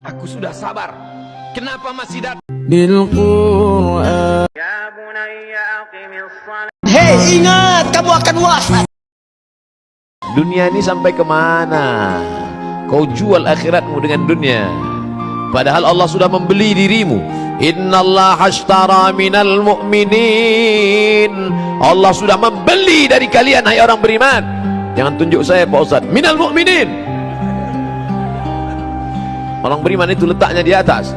Aku sudah sabar. Kenapa masih datang? Bil Hei, ingat kamu akan wafat. Dunia ini sampai ke mana? Kau jual akhiratmu dengan dunia. Padahal Allah sudah membeli dirimu. Innallaha ashtara minal mu'minin. Allah sudah membeli dari kalian hai orang beriman. Jangan tunjuk saya Pak Ustaz. Minal mu'minin. Orang beriman itu letaknya di atas.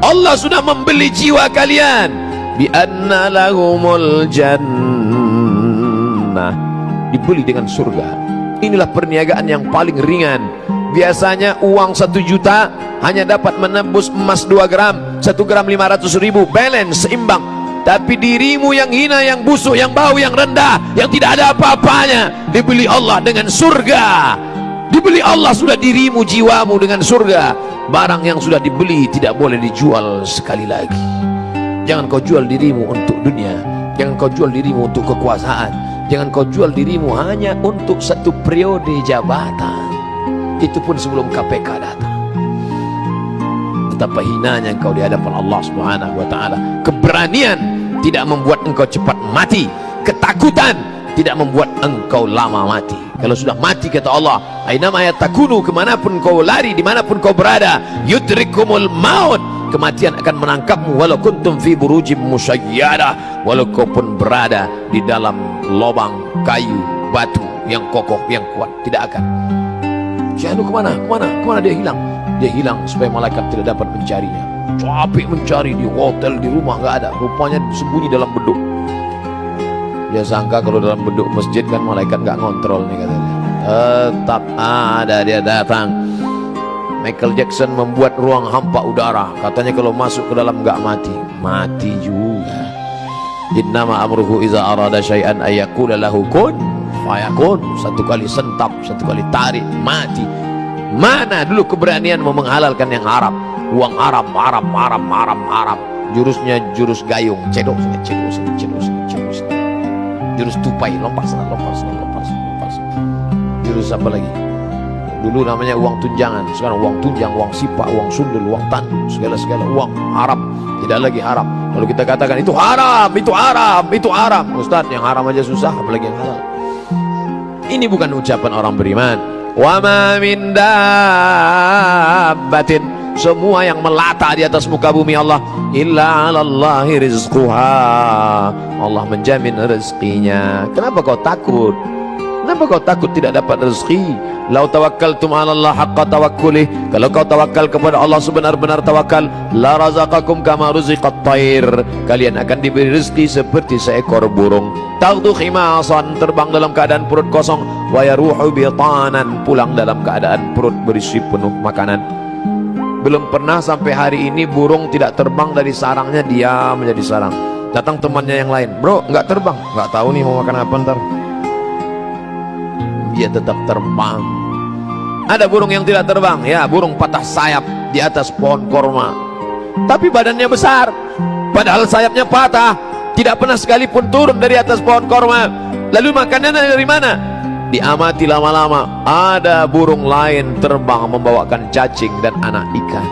Allah sudah membeli jiwa kalian. Bi anna lahumul jannah. Dibeli dengan surga. Inilah perniagaan yang paling ringan. Biasanya uang satu juta hanya dapat menembus emas 2 gram 1 gram 500 ribu. Balance seimbang. Tapi dirimu yang hina yang busuk yang bau yang rendah yang tidak ada apa-apanya dibeli Allah dengan surga dibeli Allah sudah dirimu jiwamu dengan surga. Barang yang sudah dibeli tidak boleh dijual sekali lagi. Jangan kau jual dirimu untuk dunia. Jangan kau jual dirimu untuk kekuasaan. Jangan kau jual dirimu hanya untuk satu periode jabatan. Itu pun sebelum KPK datang. Betapa hinanya engkau di hadapan Allah Subhanahu wa taala. Keberanian tidak membuat engkau cepat mati. Ketakutan tidak membuat engkau lama mati kalau sudah mati kata Allah ainama takunu ke mana pun kau lari di mana pun kau berada yudrikumul maut kematian akan menangkapmu walau kuntum fi burujim musyayyada walau kau pun berada di dalam lubang kayu batu yang kokoh yang kuat tidak akan Syahdu ke mana? Ke mana? Ke mana dia hilang? Dia hilang supaya malaikat tidak dapat mencarinya capek mencari di hotel, di rumah nggak ada rupanya sembunyi dalam beduk dia sangka kalau dalam beduk masjid kan malaikat nggak ngontrol nih katanya. Tetap ada dia datang. Michael Jackson membuat ruang hampa udara. Katanya kalau masuk ke dalam nggak mati. Mati juga. Innama amruhu iza arada syai'an ayakula lahu kun fayakun. Satu kali sentap satu kali tarik mati. Mana dulu keberanian mau menghalalkan yang haram uang haram haram haram haram haram jurusnya jurus gayung. Cedok cedok cedok cedok sini jurus tupai. Lompat sana lompat sana lompat sana lompat sana jurus apa lagi? Dulu namanya uang tunjangan sekarang uang tunjang uang sipa uang sundel uang tandu segala segala uang haram. Tidak lagi haram. Kalau kita katakan itu haram itu haram itu haram. Ustaz yang haram aja susah apalagi yang halal. Ini bukan ucapan orang beriman. Wa ma min dabbatin semua yang melata di atas muka bumi Allah. Illa 'alallahi rizquha. Allah menjamin rezekinya. Kenapa kau takut? Kenapa kau takut tidak dapat rezeki? Lau tawakkaltum 'ala Allah haqqa tawakkulih. Kalau kau tawakal kepada Allah sebenar-benar tawakal la razaqakum kama ruziqat thair kalian akan diberi rezeki seperti seekor burung. Taghdu khimasan terbang dalam keadaan perut kosong. Wa yaruhu bitanan pulang dalam keadaan perut berisi penuh makanan belum pernah sampai hari ini burung tidak terbang dari sarangnya diam menjadi sarang. Datang temannya yang lain bro nggak terbang. Nggak tahu nih mau makan apa ntar. Dia tetap terbang. Ada burung yang tidak terbang. Ya burung patah sayap di atas pohon korma. Tapi badannya besar. Padahal sayapnya patah. Tidak pernah sekalipun turun dari atas pohon korma. Lalu makanannya dari mana diamati lama-lama ada burung lain terbang membawakan cacing dan anak ikan.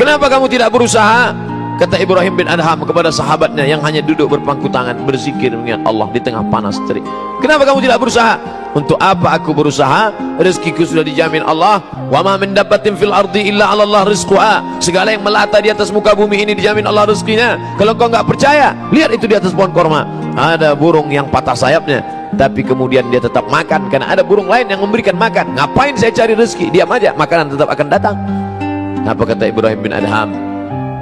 Kenapa kamu tidak berusaha? Kata Ibrahim bin Adham kepada sahabatnya yang hanya duduk berpangku tangan berzikir mengingat Allah di tengah panas terik. Kenapa kamu tidak berusaha? Untuk apa aku berusaha? Rezekiku sudah dijamin Allah. Wa ma min dabbatin fil ardi illa 'ala Allah rizquha. Segala yang melata di atas muka bumi ini dijamin Allah rezekinya. Kalau kau enggak percaya lihat itu di atas pohon korma. Ada burung yang patah sayapnya tapi kemudian dia tetap makan karena ada burung lain yang memberikan makan. Ngapain saya cari rezeki? Diam aja makanan tetap akan datang. Apa kata Ibrahim bin Adham?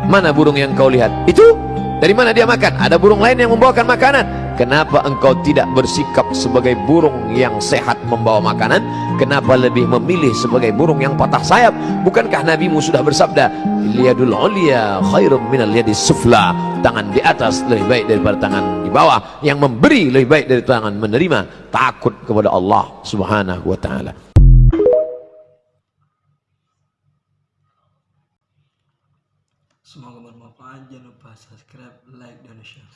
Mana burung yang kau lihat? Itu? Dari mana dia makan? Ada burung lain yang membawakan makanan. Kenapa engkau tidak bersikap sebagai burung yang sehat membawa makanan kenapa lebih memilih sebagai burung yang patah sayap? Bukankah nabimu sudah bersabda liyadul ulia khairum minal liyadis sufla. Tangan di atas lebih baik daripada tangan di bawah. Yang memberi lebih baik dari tangan menerima. Takut kepada Allah subhanahu wa ta'ala. Semoga bermanfaat. Jangan lupa subscribe, like, dan share.